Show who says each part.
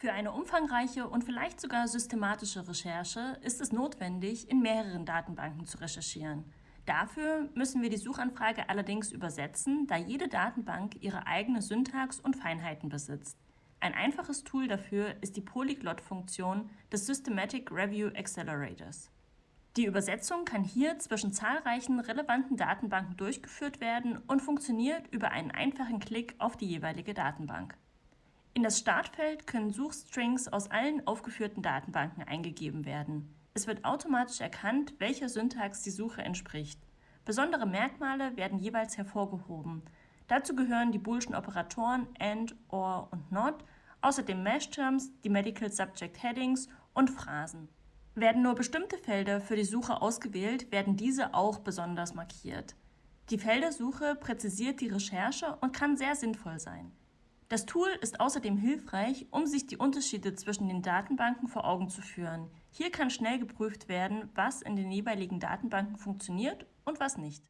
Speaker 1: Für eine umfangreiche und vielleicht sogar systematische Recherche ist es notwendig, in mehreren Datenbanken zu recherchieren. Dafür müssen wir die Suchanfrage allerdings übersetzen, da jede Datenbank ihre eigene Syntax und Feinheiten besitzt. Ein einfaches Tool dafür ist die Polyglot-Funktion des Systematic Review Accelerators. Die Übersetzung kann hier zwischen zahlreichen relevanten Datenbanken durchgeführt werden und funktioniert über einen einfachen Klick auf die jeweilige Datenbank. In das Startfeld können Suchstrings aus allen aufgeführten Datenbanken eingegeben werden. Es wird automatisch erkannt, welcher Syntax die Suche entspricht. Besondere Merkmale werden jeweils hervorgehoben. Dazu gehören die boolschen Operatoren AND, OR und NOT, außerdem Mesh-Terms, die Medical Subject Headings und Phrasen. Werden nur bestimmte Felder für die Suche ausgewählt, werden diese auch besonders markiert. Die Feldersuche präzisiert die Recherche und kann sehr sinnvoll sein. Das Tool ist außerdem hilfreich, um sich die Unterschiede zwischen den Datenbanken vor Augen zu führen. Hier kann schnell geprüft werden, was in den jeweiligen Datenbanken funktioniert und was nicht.